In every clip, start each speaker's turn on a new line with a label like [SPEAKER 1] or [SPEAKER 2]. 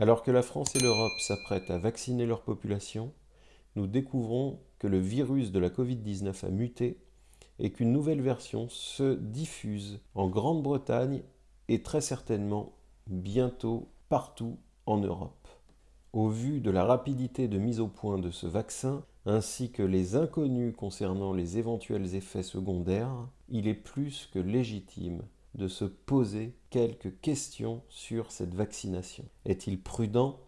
[SPEAKER 1] Alors que la France et l'Europe s'apprêtent à vacciner leur population, nous découvrons que le virus de la Covid-19 a muté et qu'une nouvelle version se diffuse en Grande-Bretagne et très certainement bientôt partout en Europe. Au vu de la rapidité de mise au point de ce vaccin, ainsi que les inconnus concernant les éventuels effets secondaires, il est plus que légitime de se poser quelques questions sur cette vaccination. Est-il prudent,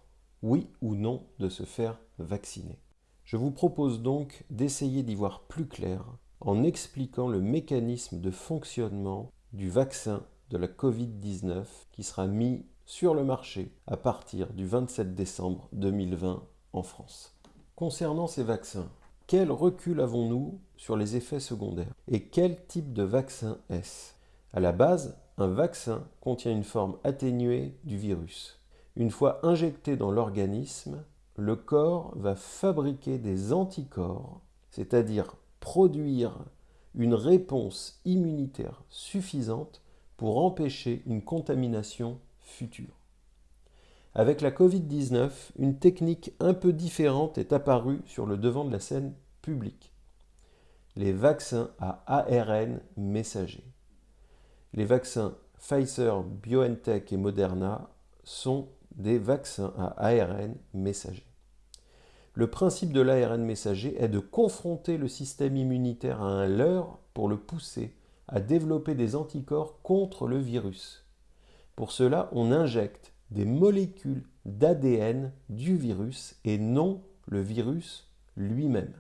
[SPEAKER 1] oui ou non, de se faire vacciner? Je vous propose donc d'essayer d'y voir plus clair en expliquant le mécanisme de fonctionnement du vaccin de la Covid-19 qui sera mis sur le marché à partir du 27 décembre 2020 en France. Concernant ces vaccins, quel recul avons-nous sur les effets secondaires? Et quel type de vaccin est-ce? À la base, un vaccin contient une forme atténuée du virus. Une fois injecté dans l'organisme, le corps va fabriquer des anticorps, c'est-à-dire produire une réponse immunitaire suffisante pour empêcher une contamination future. Avec la Covid-19, une technique un peu différente est apparue sur le devant de la scène publique. Les vaccins à ARN messager. Les vaccins Pfizer, BioNTech et Moderna sont des vaccins à ARN messager. Le principe de l'ARN messager est de confronter le système immunitaire à un leurre pour le pousser à développer des anticorps contre le virus. Pour cela, on injecte des molécules d'ADN du virus et non le virus lui-même.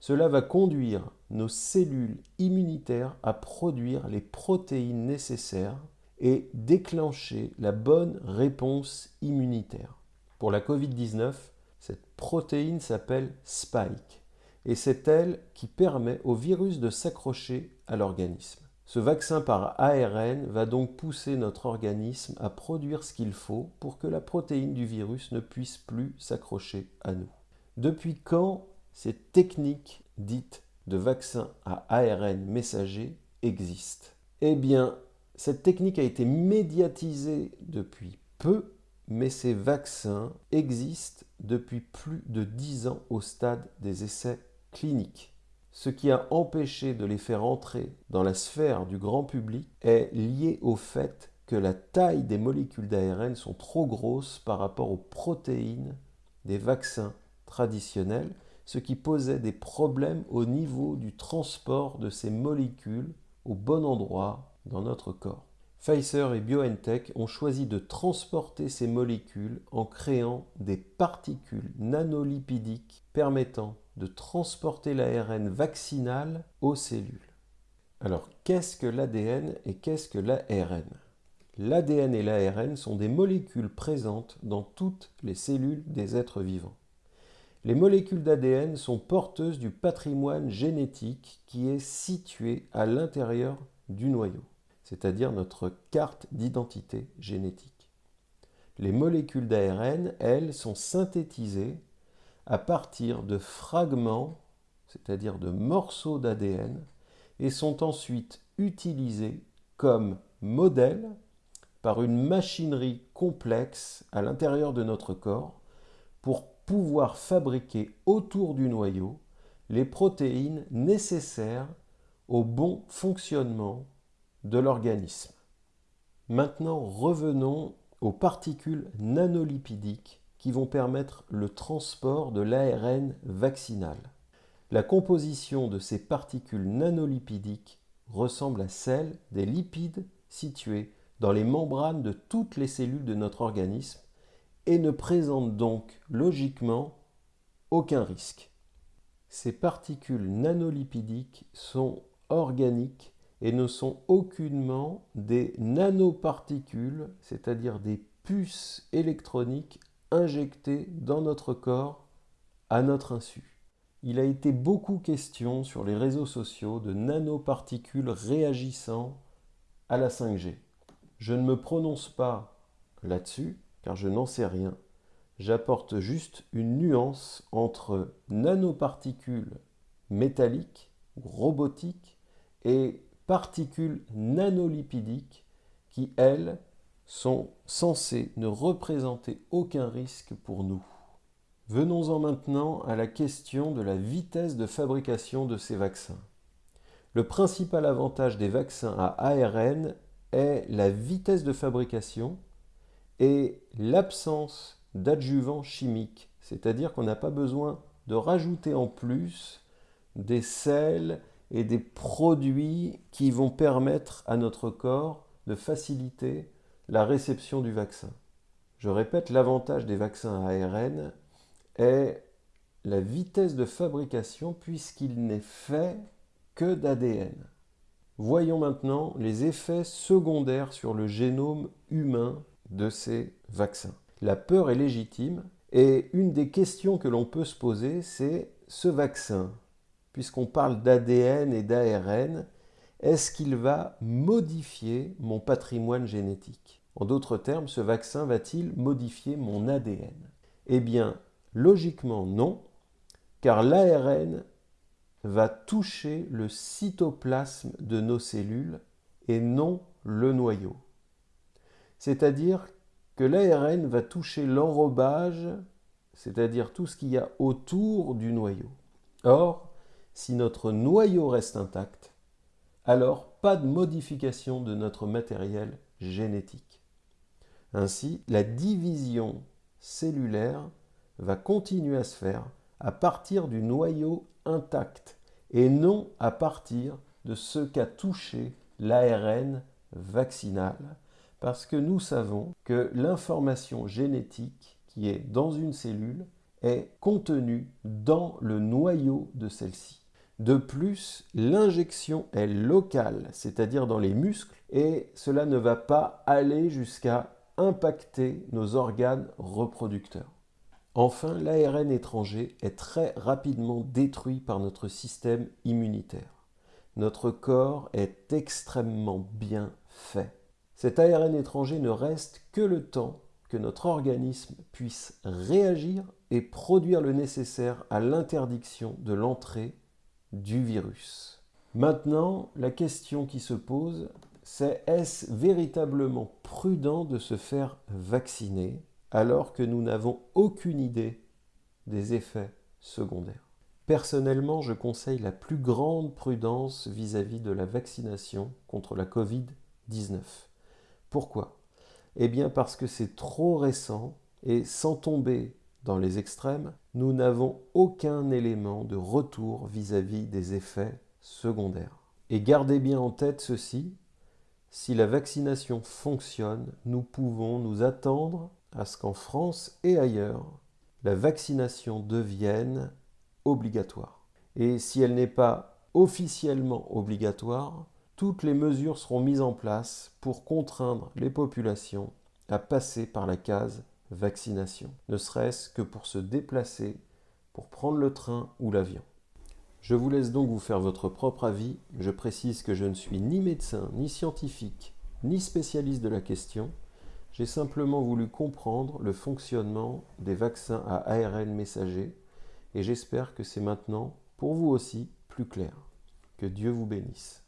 [SPEAKER 1] Cela va conduire nos cellules immunitaires à produire les protéines nécessaires et déclencher la bonne réponse immunitaire. Pour la Covid-19, cette protéine s'appelle Spike et c'est elle qui permet au virus de s'accrocher à l'organisme. Ce vaccin par ARN va donc pousser notre organisme à produire ce qu'il faut pour que la protéine du virus ne puisse plus s'accrocher à nous. Depuis quand cette technique dite de vaccin à ARN messager existe Eh bien, cette technique a été médiatisée depuis peu, mais ces vaccins existent depuis plus de 10 ans au stade des essais cliniques. Ce qui a empêché de les faire entrer dans la sphère du grand public est lié au fait que la taille des molécules d'ARN sont trop grosses par rapport aux protéines des vaccins traditionnels, ce qui posait des problèmes au niveau du transport de ces molécules au bon endroit dans notre corps. Pfizer et BioNTech ont choisi de transporter ces molécules en créant des particules nanolipidiques permettant de transporter l'ARN vaccinal aux cellules. Alors, qu'est-ce que l'ADN et qu'est-ce que l'ARN L'ADN et l'ARN sont des molécules présentes dans toutes les cellules des êtres vivants. Les molécules d'ADN sont porteuses du patrimoine génétique qui est situé à l'intérieur du noyau, c'est-à-dire notre carte d'identité génétique. Les molécules d'ARN, elles, sont synthétisées à partir de fragments, c'est-à-dire de morceaux d'ADN, et sont ensuite utilisés comme modèle par une machinerie complexe à l'intérieur de notre corps pour pouvoir fabriquer autour du noyau les protéines nécessaires au bon fonctionnement de l'organisme. Maintenant, revenons aux particules nanolipidiques qui vont permettre le transport de l'ARN vaccinal. La composition de ces particules nanolipidiques ressemble à celle des lipides situés dans les membranes de toutes les cellules de notre organisme et ne présente donc logiquement aucun risque. Ces particules nanolipidiques sont organiques et ne sont aucunement des nanoparticules, c'est-à-dire des puces électroniques injectés dans notre corps à notre insu. Il a été beaucoup question sur les réseaux sociaux de nanoparticules réagissant à la 5G. Je ne me prononce pas là-dessus, car je n'en sais rien. J'apporte juste une nuance entre nanoparticules métalliques robotiques et particules nanolipidiques qui, elles, sont censés ne représenter aucun risque pour nous. Venons-en maintenant à la question de la vitesse de fabrication de ces vaccins. Le principal avantage des vaccins à ARN est la vitesse de fabrication et l'absence d'adjuvants chimiques, c'est-à-dire qu'on n'a pas besoin de rajouter en plus des sels et des produits qui vont permettre à notre corps de faciliter la réception du vaccin. Je répète, l'avantage des vaccins à ARN est la vitesse de fabrication puisqu'il n'est fait que d'ADN. Voyons maintenant les effets secondaires sur le génome humain de ces vaccins. La peur est légitime et une des questions que l'on peut se poser, c'est ce vaccin, puisqu'on parle d'ADN et d'ARN, est-ce qu'il va modifier mon patrimoine génétique? En d'autres termes, ce vaccin va-t-il modifier mon ADN Eh bien, logiquement non, car l'ARN va toucher le cytoplasme de nos cellules et non le noyau. C'est-à-dire que l'ARN va toucher l'enrobage, c'est-à-dire tout ce qu'il y a autour du noyau. Or, si notre noyau reste intact, alors pas de modification de notre matériel génétique. Ainsi, la division cellulaire va continuer à se faire à partir du noyau intact et non à partir de ce qu'a touché l'ARN vaccinal, parce que nous savons que l'information génétique qui est dans une cellule est contenue dans le noyau de celle-ci. De plus, l'injection est locale, c'est-à-dire dans les muscles, et cela ne va pas aller jusqu'à impacter nos organes reproducteurs. Enfin, l'ARN étranger est très rapidement détruit par notre système immunitaire. Notre corps est extrêmement bien fait. Cet ARN étranger ne reste que le temps que notre organisme puisse réagir et produire le nécessaire à l'interdiction de l'entrée du virus. Maintenant, la question qui se pose, c'est est-ce véritablement prudent de se faire vacciner alors que nous n'avons aucune idée des effets secondaires? Personnellement, je conseille la plus grande prudence vis-à-vis de la vaccination contre la Covid-19. Pourquoi? Eh bien parce que c'est trop récent et sans tomber dans les extrêmes, nous n'avons aucun élément de retour vis-à-vis -vis des effets secondaires. Et gardez bien en tête ceci, si la vaccination fonctionne, nous pouvons nous attendre à ce qu'en France et ailleurs, la vaccination devienne obligatoire. Et si elle n'est pas officiellement obligatoire, toutes les mesures seront mises en place pour contraindre les populations à passer par la case vaccination, ne serait-ce que pour se déplacer, pour prendre le train ou l'avion. Je vous laisse donc vous faire votre propre avis. Je précise que je ne suis ni médecin, ni scientifique, ni spécialiste de la question. J'ai simplement voulu comprendre le fonctionnement des vaccins à ARN messager et j'espère que c'est maintenant, pour vous aussi, plus clair. Que Dieu vous bénisse.